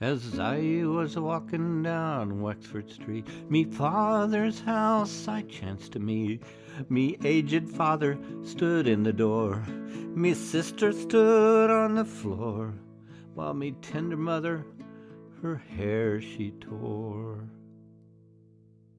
As I was walking down Wexford Street, Me father's house I chanced to meet. Me aged father stood in the door, Me sister stood on the floor, While me tender mother her hair she tore.